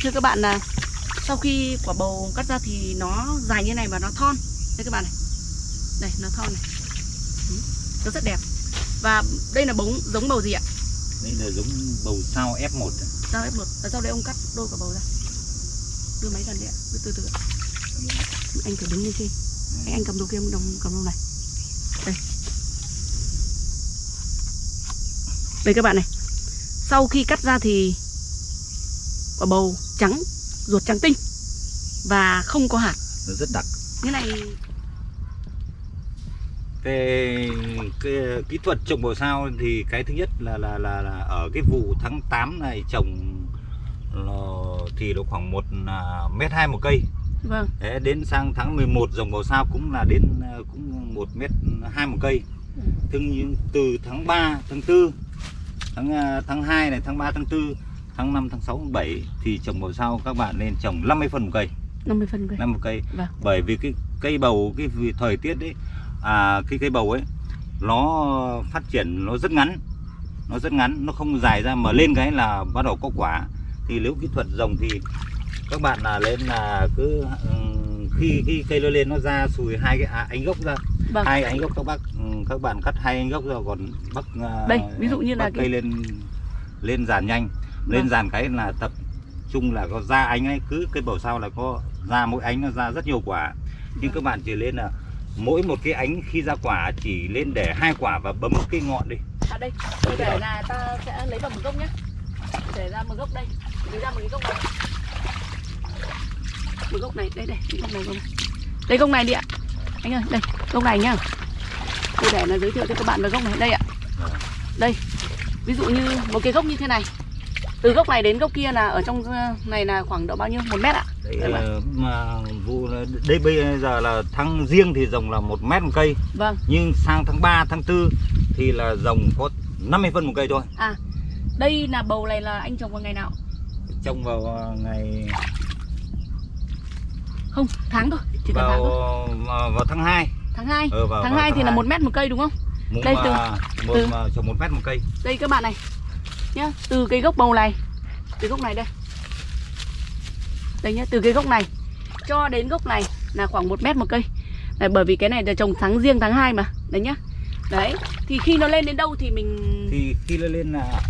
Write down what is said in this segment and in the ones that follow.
thì thưa các bạn là sau khi quả bầu cắt ra thì nó dài như này và nó thon. Đây các bạn này. Đây nó thon này. Ừ, nó rất đẹp. Và đây là bóng giống bầu gì ạ? Đây là giống bầu sao F1 sao ép một? Và sau đấy ông cắt đôi quả bầu ra? Đưa máy gần đi ạ. Đưa từ từ ạ. Anh thử đứng lên trên. Anh anh cầm đồ kia đồng cầm đồ này. Đây. Đây các bạn này. Sau khi cắt ra thì quả bầu trắng ruột trắng tinh và không có hạt. Nó rất đặc. Như này cái, cái kỹ thuật trồng bầu sao thì cái thứ nhất là là là, là ở cái vụ tháng 8 này trồng thì nó khoảng một à, mét hai một cây. Vâng. Thế đến sang tháng 11 dòng bầu sao cũng là đến à, cũng một mét hai một cây. Ừ. Nhưng từ tháng 3 tháng 4 tháng à, tháng 2 này tháng 3 tháng 4 tháng 5 tháng 6 tháng 7 thì trồng bầu sao các bạn nên trồng 50 phân một cây. 50 phân cây. 50 cây. Vâng. bởi vì cái cây bầu cái vì thời tiết đấy à cái cây bầu ấy nó phát triển nó rất ngắn nó rất ngắn nó không dài ra mà lên cái là bắt đầu có quả. Thì nếu kỹ thuật rồng thì các bạn là lên là cứ ừm, khi khi cây nó lên nó ra sùi hai cái à, ánh gốc ra. Vâng. Hai ánh gốc các bác ừm, các bạn cắt hai ánh gốc ra còn bắt à, Đây, ví dụ như là bắt cái- cây lên lên dàn nhanh lên Vâng. dàn cái là tập trung là có ra ánh ấy cứ cây bầu sao là có ra mỗi ánh nó ra rất nhiều quả. Nhưng Vâng. các bạn chỉ lên là mỗi một cái ánh khi ra quả chỉ lên để hai quả và bấm cái ngọn đi. À đây. Tôi để là ta sẽ lấy vào một gốc nhé để ra một gốc đây. Lấy ra một cái gốc này. Một gốc này đây đây. Gốc này gốc này. Đây gốc này đi ạ. Anh ơi đây gốc này nhá. Tôi để là giới thiệu cho các bạn về gốc này. Đây ạ. Đây. Ví dụ như một cái gốc như thế này từ gốc này đến gốc kia là ở trong ờ, này là khoảng độ bao nhiêu? Một mét ạ? Đấy Đấy bạn. ờ, mà vụ là- đây bây giờ là tháng riêng thì rồng là một mét một cây. Vâng. Nhưng sang tháng 3, tháng 4 thì là rồng có 50 phân một cây thôi. À đây là bầu này là anh trồng vào ngày nào? Trồng vào ờ, ngày không tháng thôi chỉ cần tháng vào thôi. vào, vào tháng 2 tháng 2 ờ, vào, tháng vào 2 thì là hai. một mét một cây đúng không? Một đây từ- mà, một từ- mà trồng một mét một cây. Đây các bạn này nhá từ cái gốc bầu này từ gốc này đây. Đây nhá từ cái gốc này cho đến gốc này là khoảng một mét một cây. Đấy, bởi vì cái này là trồng tháng riêng tháng 2 mà đấy nhá. Đấy thì khi nó lên đến đâu thì mình thì khi nó lên là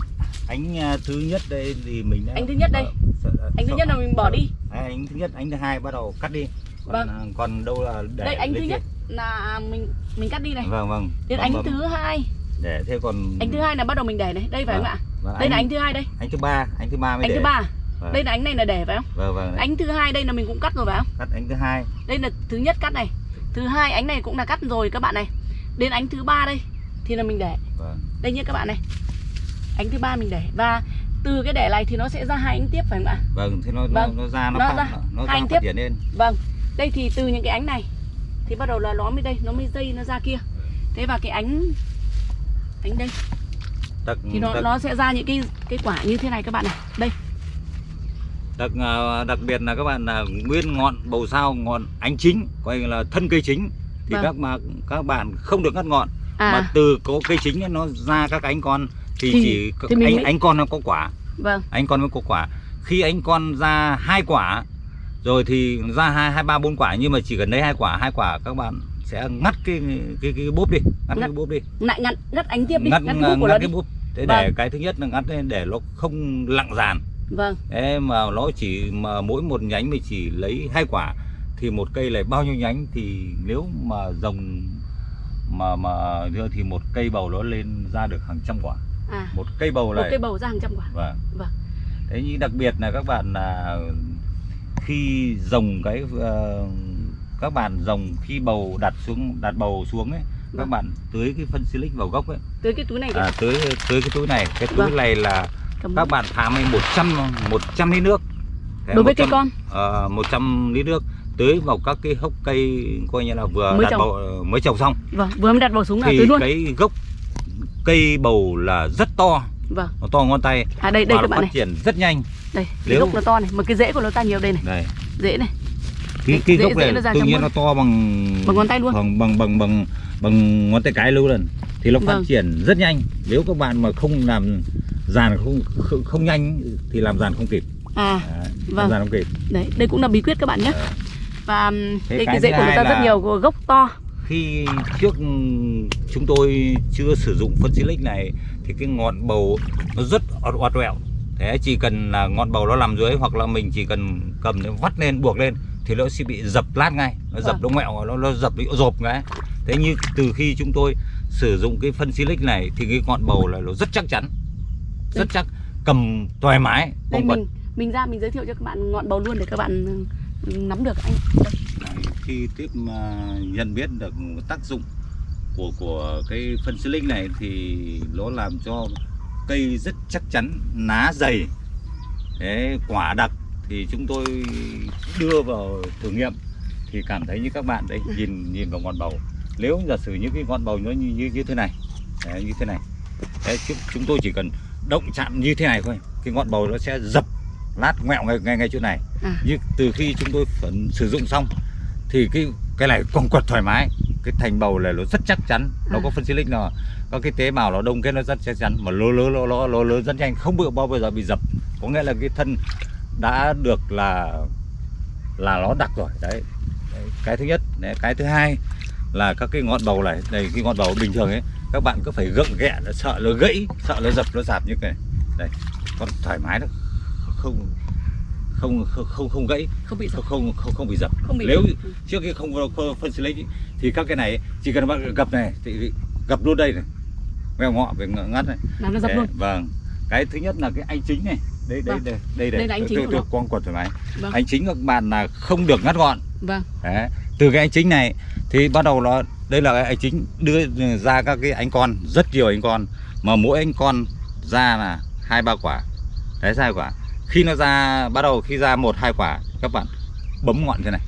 ánh à, thứ nhất đây thì mình đã Ánh thứ nhất đây. Sợ- anh thứ nhất là mình bỏ đi. Đấy, ánh thứ nhất ánh thứ hai bắt đầu cắt đi. Còn Vâng. à, còn đâu là để đây ánh thứ trên. nhất là mình mình cắt đi này. Vâng vâng. Đến Còn ánh bấm thứ hai. Để thế còn ánh thứ hai là bắt đầu mình để này. Đây phải không ạ Vâng, đây là ánh thứ hai đây. ánh thứ ba ánh thứ ba mới ánh để. thứ ba. Vâng. đây là ánh này là để phải không? Vâng vâng. Đấy. ánh thứ hai đây là mình cũng cắt rồi phải không? Cắt ánh thứ hai. Đây là thứ nhất cắt này. Thứ hai ánh này cũng là cắt rồi các bạn này. Đến ánh thứ ba đây thì là mình để. Vâng. Đây nhé các bạn này. Ánh thứ ba mình để. Và từ cái để này thì nó sẽ ra hai ánh tiếp phải không ạ? Vâng thế nó Vâng. nó, nó ra nó, Nó phát, ra. nó, nó Hai ra anh phát triển lên. Vâng. Đây thì từ những cái ánh này thì bắt đầu là nó mới đây nó mới dây nó ra kia. Thế và cái ánh ánh đây đặc thì nó đặc, nó sẽ ra những cái cái quả như thế này các bạn này đây. Đặc à, đặc biệt là các bạn là nguyên ngọn bầu sao ngọn ánh chính coi là thân cây chính thì Vâng. các mà các bạn không được ngắt ngọn. Mà à từ có cây chính ấy, nó ra các ánh con thì, Thì- chỉ thì mình ánh mới- ánh con nó có quả. Vâng. Ánh con mới có quả. Khi ánh con ra hai quả rồi thì ra hai hai ba bốn quả nhưng mà chỉ cần lấy hai quả hai quả các bạn sẽ ngắt cái cái cái búp đi ngắt, Ngắt. cái búp đi. Lại ngắt ngắt ánh tiếp đi ngắt ngắt, ngắt, ngắt cái búp thế Vâng. để cái thứ nhất là ngắt lên để nó không lặng dàn. Vâng. Thế mà nó chỉ mà mỗi một nhánh mình chỉ lấy hai quả thì một cây lại bao nhiêu nhánh? Thì nếu mà rồng mà mà thì một cây bầu nó lên ra được hàng trăm quả. À. Một cây bầu một này cây bầu ra hàng trăm quả. Vâng. Vâng. thế nhưng đặc biệt là các bạn là khi rồng cái ờ, các bạn rồng khi bầu đặt xuống đặt bầu xuống ấy các Vâng. bạn tưới cái phân silic vào gốc ấy. Tới cái túi này à, tưới tưới cái túi này. Cái túi Vâng. này là Cầm các bạn thả mấy 100 100 lít nước. Thế đối với cây 100 con. ờ, 100 lít nước tưới vào các cái hốc cây coi như là vừa Mới đặt trồng. bầu mới trồng xong. Vâng vừa mới đặt bầu xuống là tưới luôn. cái gốc cây bầu là rất to. Vâng. Nó to ngón tay. À đây đây các bạn phát này. triển rất nhanh. Đây cái Nếu- gốc nó to này. Mà cái rễ của nó ta nhiều đây này. Đây. Rễ này cái cái dễ- gốc này tự nhiên nó to bằng Bằng ngón tay luôn. bằng bằng bằng bằng bằng ngón tay cái luôn lần thì nó phát Vâng. triển rất nhanh nếu các bạn mà không làm dàn không không, không nhanh thì làm dàn không kịp à Đấy. Vâng. ra không kịp đấy đây cũng là bí quyết các bạn nhé Ờ. và Thế đây cái rễ của người ta rất nhiều gốc to khi trước chúng tôi chưa sử dụng phân silic này thì cái ngọn bầu nó rất oặt oẹo thế chỉ cần là ngọn bầu nó nằm dưới hoặc là mình chỉ cần cầm nó vắt lên buộc lên thì nó sẽ bị dập lát ngay nó dập Vâng. nó ngoẹo nó nó dập bị rộp cái thế như từ khi chúng tôi sử dụng cái phân silic này thì cái ngọn bầu là nó rất chắc chắn rất Đây. chắc cầm thoải mái đây không mình mình ra mình giới thiệu cho các bạn ngọn bầu luôn để các bạn ừ, nắm được anh Đấy, khi tiếp mà nhận biết được tác dụng của của cái phân silic này thì nó làm cho cây rất chắc chắn lá dày Thế quả đặc thì chúng tôi đưa vào thử nghiệm. Thì cảm thấy như các bạn đấy nhìn nhìn vào ngọn bầu. Nếu giả sử những cái ngọn bầu nó như như, như thế này đấy, như thế này đấy, chúng, chúng tôi chỉ cần động chạm như thế này thôi cái ngọn bầu nó sẽ dập lát ngoẹo ngay ngay ngay chỗ này. À. như từ khi chúng tôi phần sử dụng xong thì cái cái này quăng quật thoải mái. Cái thành bầu này nó rất chắc chắn nó À. có phân silic nào. Có cái tế bào nó đông kết nó rất chắc chắn mà lố lố lố lố lố lớn rất nhanh không bị bao giờ bị dập. Có nghĩa là cái thân đã được là là nó đặc rồi đấy, đấy cái thứ nhất đấy, cái thứ hai là các cái ngọn bầu này đây cái ngọn bầu bình thường ấy các bạn cứ phải gượng ghẹ nó sợ nó gãy sợ nó dập nó dạp như cái này. Đây còn thoải mái nó không không không không, không gãy. Không bị dập. Không không không, bị dập. Không bị nếu dập. trước khi không phân silic ý, thì các cái này chỉ cần bạn gập này thì gập luôn đây này. Mèo ngọ về ngắt này. Làm nó dập Đấy, luôn. vâng. Cái thứ nhất là cái anh chính này đây đây Vâng. đây đây Đây là anh chính tôi, của tôi quật thoải mái. Vâng. anh chính các bạn là không được ngắt gọn. Vâng. Đấy. từ cái anh chính này thì bắt đầu nó đây là cái anh chính đưa ra các cái anh con rất nhiều anh con. Mà mỗi anh con ra là hai ba quả. Đấy hai quả. Khi nó ra bắt đầu khi ra một hai quả các bạn bấm ngọn thế này.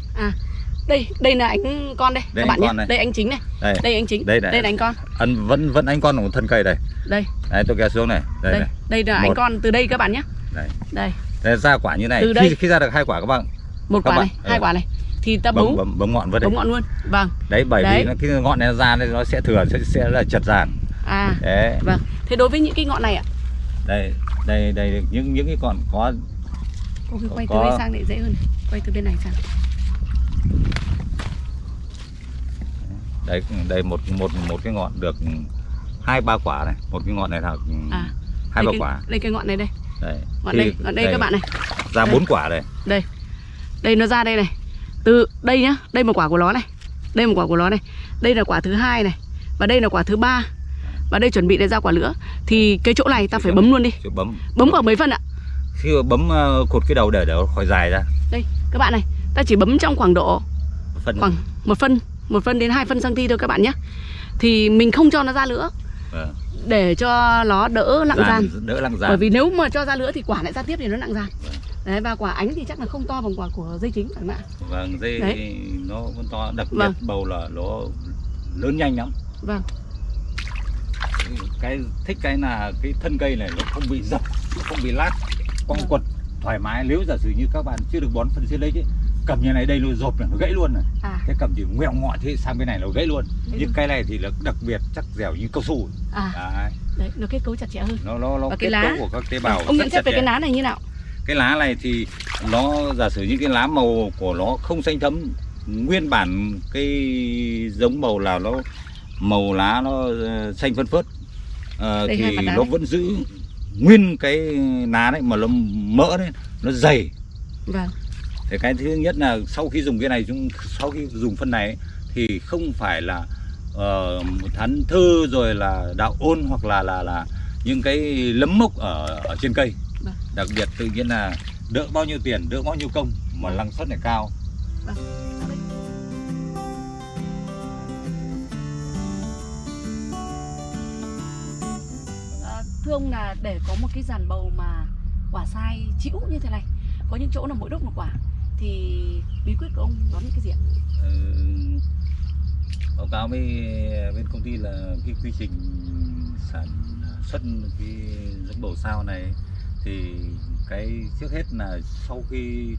Đây đây là anh con đây Đây các bạn anh nhé. này. đây. Anh chính này. Đây. Đây anh chính. Đây đây là anh con. Ăn vẫn vẫn anh con của thân cây đây. Đây. Đấy tôi kéo xuống này. Đây, đây này. đây là anh Một. con từ đây các bạn nhé Đây. đây. Đây, ra quả như này. Từ đây. khi, khi ra được hai quả các bạn. Một Các quả bạn, này hai ừ. quả này. Thì ta bấm bấu bấm, bấm ngọn đây. Bấm ngọn luôn. Vâng. Đấy bởi Đấy. vì nó, cái ngọn này nó ra đây nó sẽ thừa sẽ, sẽ là chật ràng. À. Đấy. Vâng. Thế đối với những cái ngọn này ạ? Đây đây đây những những cái còn có cô cứ quay từ Có- đây sang để dễ hơn. Quay từ bên này sang. Đây đây một một một cái ngọn được hai ba quả này. Một cái ngọn này là à. hai ba cái, quả. đây cái ngọn này đây đấy. Ngọn đây ngọn đây, các bạn này. ra đây. bốn quả đây. Đây. Nó ra đây này. Từ đây nhá đây một quả của nó này. Đây một quả của nó này. Đây là quả thứ hai này. Và đây là quả thứ ba. Và đây chuẩn bị để ra quả nữa thì cái chỗ này ta phải bấm luôn đi. Chứ bấm. Bấm khoảng mấy phân ạ? Khi bấm ờ, cột cái đầu để để khỏi dài ra. Đây các bạn này. Ta chỉ bấm trong khoảng độ phân khoảng một phân một phân đến hai phân cm thôi các bạn nhé thì mình không cho nó ra nữa. Để cho nó đỡ nặng gian đỡ lặng bởi gian vì nếu mà cho ra nữa thì quả lại ra tiếp thì nó nặng gian Vâng. đấy và quả ánh thì chắc là không to bằng quả của dây chính phải không ạ vâng dây Đấy. nó vẫn to đặc biệt Vâng. bầu là nó lớn nhanh lắm vâng cái thích cái là cái thân cây này nó không bị dập nó không bị lát quăng Vâng. quật thoải mái nếu giả sử như các bạn chưa được bón phân xuyên lấy chứ cầm như này đây nó rộp này nó gãy luôn này. À. Thế cầm chỉ ngoẹo ngọ thế sang bên này nó gãy luôn. Gãy nhưng luôn. cái này thì là đặc biệt chắc dẻo như cao su. À. Đấy, đấy nó kết cấu chặt chẽ hơn. Nó nó nó Và cái kết lá? cấu của các tế bào ông nhận xét về cái lá này như nào? Cái lá này thì nó giả sử như cái lá màu của nó không xanh thấm nguyên bản cái giống màu là nó màu lá nó ờ, xanh phân phớt Đây, hai thì nó đấy. vẫn giữ nguyên cái lá đấy mà nó mỡ đấy nó dày. Vâng thì cái thứ nhất là sau khi dùng cái này chúng sau khi dùng phân này ấy, thì không phải là uh, thắn thư rồi là đạo ôn hoặc là là là những cái lấm mốc ở ở trên cây Vâng. đặc biệt tự nhiên là đỡ bao nhiêu tiền đỡ bao nhiêu công mà Vâng. năng suất lại cao À, thưa ông là để có một cái dàn bầu mà quả sai chĩu như thế này có những chỗ là mỗi đốt một quả thì bí quyết của ông đó là cái gì ạ? Ờ, báo cáo với bên công ty là cái quy trình sản xuất cái giống bầu sao này thì cái trước hết là sau khi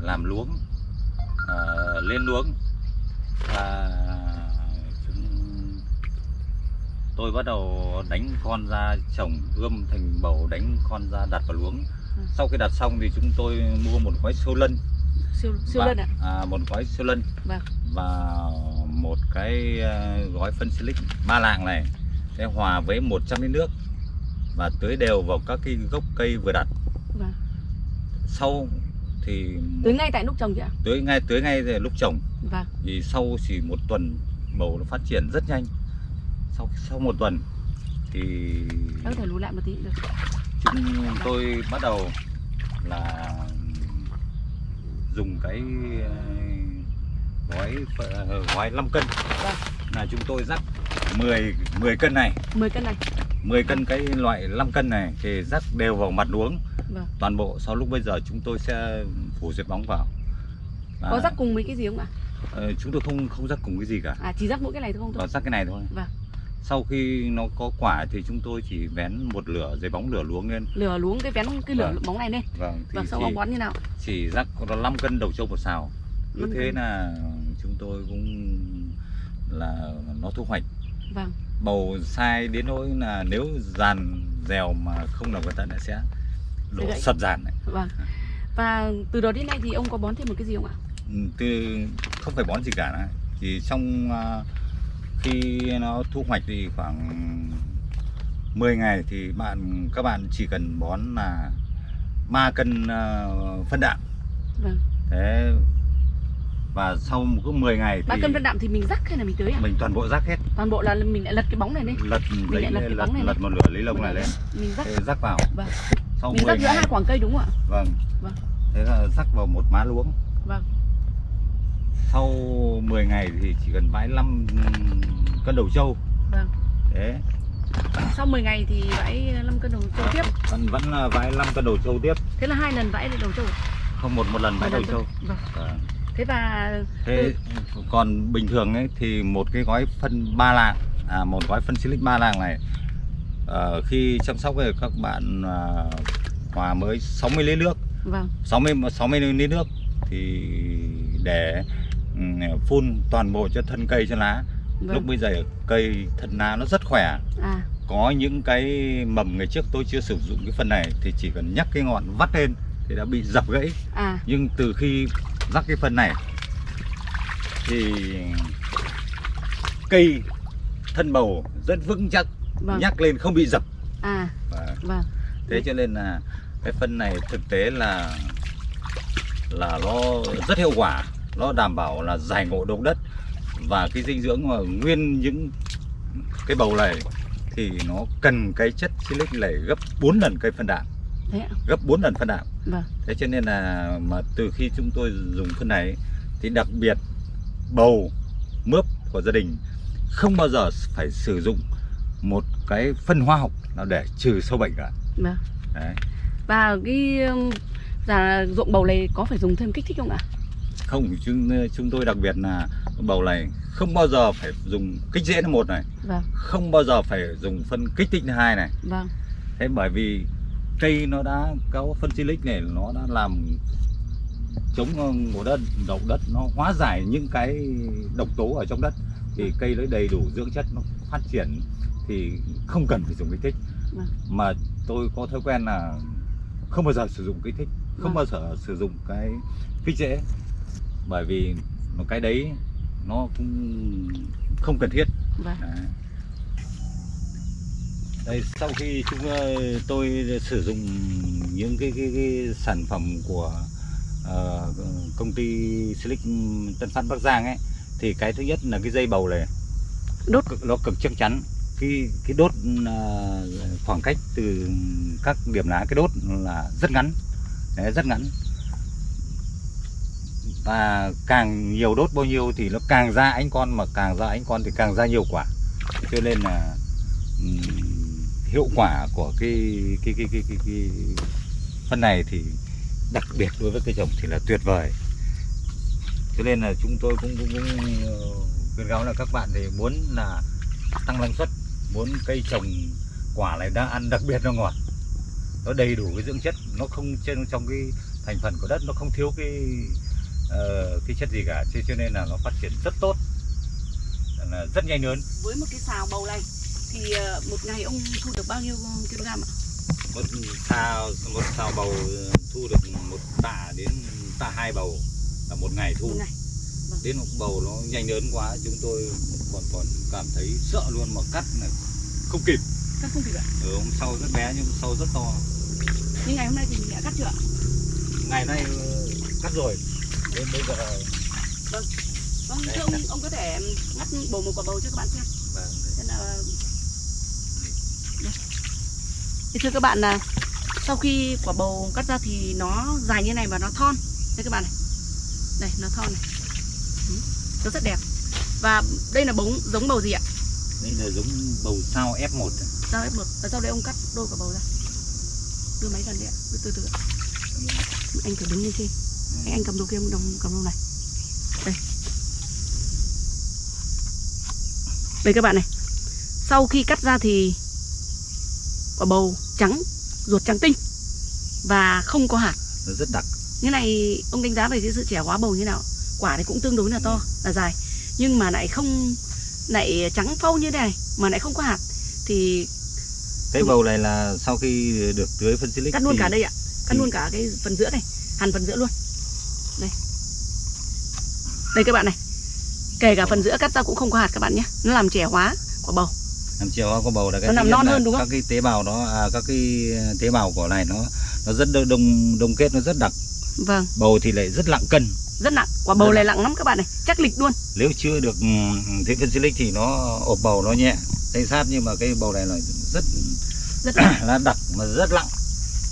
làm luống à, lên luống và tôi bắt đầu đánh con ra trồng ươm thành bầu đánh con ra đặt vào luống sau khi đặt xong thì chúng tôi mua một gói siêu lân. Siêu siêu và- lân ạ? À, một gói siêu lân. Vâng. và một cái ờ, gói phân silic ba lạng này. Sẽ hòa với 100 lít nước và tưới đều vào các cái gốc cây vừa đặt. Vâng. Sau thì tưới ngay tại lúc trồng chị ạ? Tưới ngay tưới ngay lúc trồng. Vâng. Thì sau chỉ một tuần bầu nó phát triển rất nhanh. Sau sau một tuần thì có thể lùi lại một tí được chúng tôi bắt đầu là dùng cái ờ, gói ờ, gói 5 cân. Vâng. là chúng tôi rắc 10 10 cân này. 10 cân này. 10 cân cái loại 5 cân này thì rắc đều vào mặt luống vâng. Toàn bộ sau lúc bây giờ chúng tôi sẽ phủ diệt bóng vào. Và, có rắc cùng với cái gì không ạ? Ờ, chúng tôi không không rắc cùng cái gì cả. À chỉ rắc mỗi cái này thôi không thôi rắc cái này thôi. Vâng. Sau khi nó có quả thì chúng tôi chỉ vén một lửa giấy bóng lửa luống lên. Lửa luống cái vén cái lửa Vâng. bóng này lên. Vâng thì vâng sau bóng bón như nào? chỉ rắc nó 5 cân đầu trâu một xào. Cứ Năm thế cân. là chúng tôi cũng là nó thu hoạch. Vâng. Bầu sai đến nỗi là nếu dàn dèo mà không làm cẩn thận là sẽ đổ sập dàn này. vâng. Và từ đó đến nay thì ông có bón thêm một cái gì không ạ? Ừ, từ không phải bón gì cả. Này. chỉ trong à, khi nó thu hoạch thì khoảng 10 ngày thì bạn các bạn chỉ cần bón là 3 cân à, phân đạm. Vâng. Thế và sau cứ 10 ngày ba thì cân phân đạm thì mình rắc hay là mình tưới ạ? Mình toàn bộ rác hết. Toàn bộ là mình lại lật cái bóng này lên lật lấy lại lật cái lật, bóng này lật một lửa lấy lông này lên mình rắc. Thế rắc vào. Vâng. sau mình 10 rắc giữa ngày. hai khoảng cây đúng không ạ? Vâng Vâng. thế là rắc vào một má luống. Vâng sau 10 ngày thì chỉ cần bãi 5 cân đầu trâu. Vâng. Thế. Sau 10 ngày thì vãi 5 cân đầu trâu tiếp. Vẫn vẫn là bãi 5 cân đầu trâu tiếp. Thế là hai lần vãi đầu trâu à? không một một lần Một đầu trâu. vâng. Vâng. thế và thế còn bình thường ấy thì một cái gói phân ba lạng à một gói phân silic ba lạng này ờ, khi chăm sóc thì các bạn à, hòa mới 60 lít nước. Vâng. 60 60 lít nước thì để ừ, phun toàn bộ cho thân cây cho lá. Lúc vâng bây giờ cây thân lá nó rất khỏe. À. Có những cái mầm ngày trước tôi chưa sử dụng cái phần này thì chỉ cần nhắc cái ngọn vắt lên thì đã bị dập gãy. À. Nhưng từ khi rắc cái phần này thì cây thân bầu rất vững chắc vâng. nhắc lên không bị dập. À. Và vâng. thế cho nên là cái phân này thực tế là là nó rất hiệu quả nó đảm bảo là giải ngộ độc đất. Và cái dinh dưỡng mà nguyên những cái bầu này thì nó cần cái chất silic này gấp 4 lần cây phân đạm. Gấp 4 lần phân đạm. Vâng. Thế cho nên là mà từ khi chúng tôi dùng phân này thì đặc biệt bầu mướp của gia đình không bao giờ phải sử dụng một cái phân hóa học nào để trừ sâu bệnh cả. Vâng. Đấy. và cái là ruộng bầu này có phải dùng thêm kích thích không ạ không chúng chúng tôi đặc biệt là bầu này không bao giờ phải dùng kích rễ là một này. Vâng. Không bao giờ phải dùng phân kích thích hai này. Vâng. Thế bởi vì cây nó đã có phân silic này nó đã làm chống ngộ đất độc đất nó hóa giải những cái độc tố ở trong đất thì cây nó đầy đủ dưỡng chất nó phát triển thì không cần phải dùng kích thích. Vâng. mà tôi có thói quen là không bao giờ sử dụng kích thích không Vâng. bao giờ sử dụng cái kích rễ bởi vì một cái đấy nó cũng không cần thiết. Vâng. Đấy. Đây, sau khi chúng ờ, tôi sử dụng những cái, cái, cái sản phẩm của ờ, công ty Silic Tân Phát Bắc Giang ấy thì cái thứ nhất là cái dây bầu này Đốt. cực- nó cực chắc chắn. Cái cái đốt ờ, khoảng cách từ các điểm lá cái đốt là rất ngắn. Đấy, rất ngắn và càng nhiều đốt bao nhiêu thì nó càng ra ánh con mà càng ra ánh con thì càng ra nhiều quả. Cho nên là um, hiệu quả của cái cái cái cái cái, cái phân này thì đặc biệt đối với cây trồng thì là tuyệt vời. Cho nên là chúng tôi cũng cũng, cũng ờ, khuyên cáo là các bạn thì muốn là tăng năng suất muốn cây trồng quả này đang ăn đặc biệt nó ngọt nó đầy đủ cái dưỡng chất nó không trên trong cái thành phần của đất nó không thiếu cái ờ, cái chất gì cả cho cho nên là nó phát triển rất tốt. Là rất nhanh lớn. Với một cái xào bầu này thì ờ, một ngày ông thu được bao nhiêu kg ạ? Một sao một sao bầu thu được một tạ đến tạ hai bầu là một ngày thu. Một ngày. Đến một bầu nó nhanh lớn quá chúng tôi còn còn cảm thấy sợ luôn mà cắt này không kịp. Cắt không kịp ạ? Ở hôm sau rất bé nhưng hôm sau rất to. Nhưng ngày hôm nay thì mình đã cắt chưa ạ? Ngày nay ờ, cắt rồi đến bây giờ. Vâng. Đây, thưa ông ông có thể ngắt bầu một quả bầu cho các bạn xem. Vâng, Thế là thì thưa các bạn là sau khi quả bầu cắt ra thì nó dài như này và nó thon. Đây các bạn này. Đây nó thon này. Ừ, nó rất đẹp. Và đây là bóng giống bầu gì ạ? Đây là giống bầu sao F1 ạ. sao một? Ở sau đây ông cắt đôi quả bầu ra. Đưa máy gần đi ạ. Từ từ từ ạ. anh phải đứng lên trên anh, anh cầm đồ kia đồng cầm đồ này. Đây. Đây các bạn này. Sau khi cắt ra thì quả bầu trắng ruột trắng tinh và không có hạt. Nó rất đặc. Như này ông đánh giá về cái sự trẻ hóa bầu như nào? Quả thì cũng tương đối là to là dài. Nhưng mà lại không lại trắng phau như thế này mà lại không có hạt thì cái bầu này là sau khi được tưới phân silic cắt luôn thì cả đây ạ. Cắt thì- luôn cả cái phần giữa này hàn phần giữa luôn đây đây các bạn này. Kể cả phần giữa cắt ra cũng không có hạt các bạn nhé. Nó làm trẻ hóa quả bầu. Làm chiều hoa có bầu là cái Nó nhất non hơn đúng không? các cái tế bào nó à, các cái tế bào của này nó nó rất đông đông, kết nó rất đặc. Vâng. Bầu thì lại rất lặng cân. Rất nặng. Quả bầu này nặng. nặng lắm các bạn này. Chắc lịch luôn. Nếu chưa được ừ, tưới phân silic thì nó ộp bầu nó nhẹ tay sát nhưng mà cái bầu này là rất rất nặng. là đặc mà rất lặng.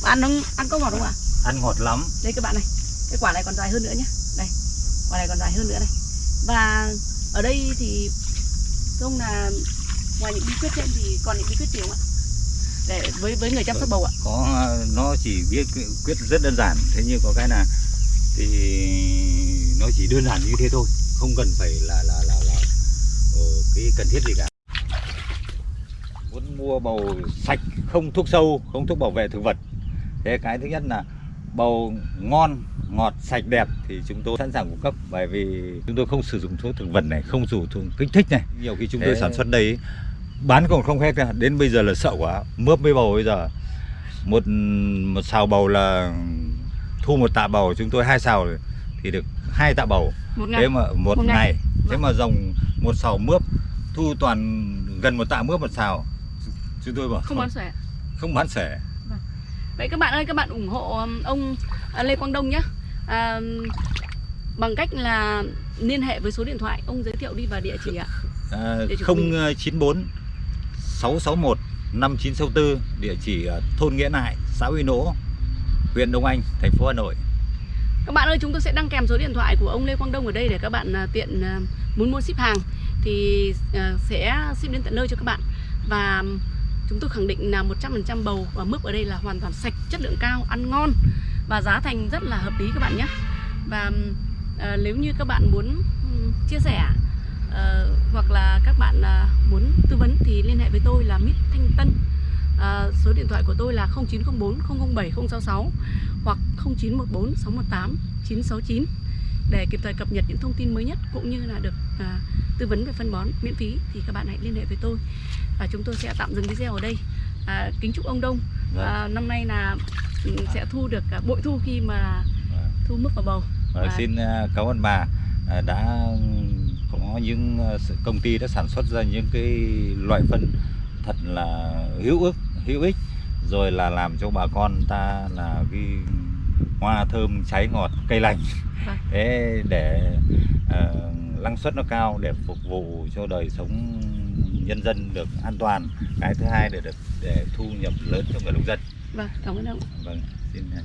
Ăn nó ăn có ngọt không ạ? Ăn ngọt lắm. Đây các bạn này cái quả này còn dài hơn nữa nhé đây quả này còn dài hơn nữa này. Và ở đây thì thưa ông là ngoài những bí quyết trên thì còn những bí quyết gì không ạ? Để với với người chăm sóc bầu ạ. có nó chỉ biết quyết rất đơn giản. Thế nhưng có cái là thì nó chỉ đơn giản như thế thôi. Không cần phải là là là là ờ, cái cần thiết gì cả. Muốn mua bầu sạch không thuốc sâu không thuốc bảo vệ thực vật. Thế cái thứ nhất là bầu ngon ngọt sạch đẹp thì chúng tôi sẵn sàng cung cấp. Bởi vì chúng tôi không sử dụng thuốc thực vật này không dùng thuốc kích thích này. Nhiều khi chúng tôi Thế- sản xuất đây bán còn không hết cả. đến bây giờ là sợ quá mướp với bầu bây giờ. Một một xào bầu là thu một tạ bầu chúng tôi hai xào thì được hai tạ bầu. Một ngày. Thế mà một, Một ngày. ngày, thế Vâng. mà dòng một xào mướp thu toàn gần một tạ mướp một xào. Chúng tôi bảo không bán sẻ không bán sẻ Vậy các bạn ơi, các bạn ủng hộ um, ông à, Lê Quang Đông nhé à, Bằng cách là liên hệ với số điện thoại Ông giới thiệu đi và địa chỉ ạ. À, Địa chỉ của mình. 094 661 5964 địa chỉ thôn Nghĩa Nại xã Uy Nỗ huyện Đông Anh thành phố Hà Nội. Các bạn ơi, chúng tôi sẽ đăng kèm số điện thoại của ông Lê Quang Đông ở đây Để các bạn à, tiện à, muốn mua ship hàng. Thì sẽ ship đến tận nơi cho các bạn. Và chúng tôi khẳng định là 100% bầu và mướp ở đây là hoàn toàn sạch, chất lượng cao, ăn ngon Và giá thành rất là hợp lý các bạn nhé. Và à, nếu như các bạn muốn chia sẻ à, hoặc là các bạn à, muốn tư vấn thì liên hệ với tôi là Mít Thanh Tân. À, số điện thoại của tôi là 0904 007 066 hoặc 0914 618 969 để kịp thời cập nhật những thông tin mới nhất cũng như là được à, tư vấn về phân bón miễn phí thì các bạn hãy liên hệ với tôi và chúng tôi sẽ tạm dừng video ở đây. À, kính chúc ông Đông. Vâng. à, năm nay là ừ, sẽ thu được à, bội thu khi mà thu mướp vào bầu. Và Và- xin à, cảm ơn bà à, đã có những công ty đã sản xuất ra những cái loại phân thật là hữu ích hữu ích rồi là làm cho bà con ta là cái hoa thơm trái ngọt cây lành. Vâng. thế để à, năng suất nó cao để phục vụ cho đời sống nhân dân được an toàn. Cái thứ hai để được để thu nhập lớn cho người nông dân. Vâng cảm ơn ông. Vâng xin chào.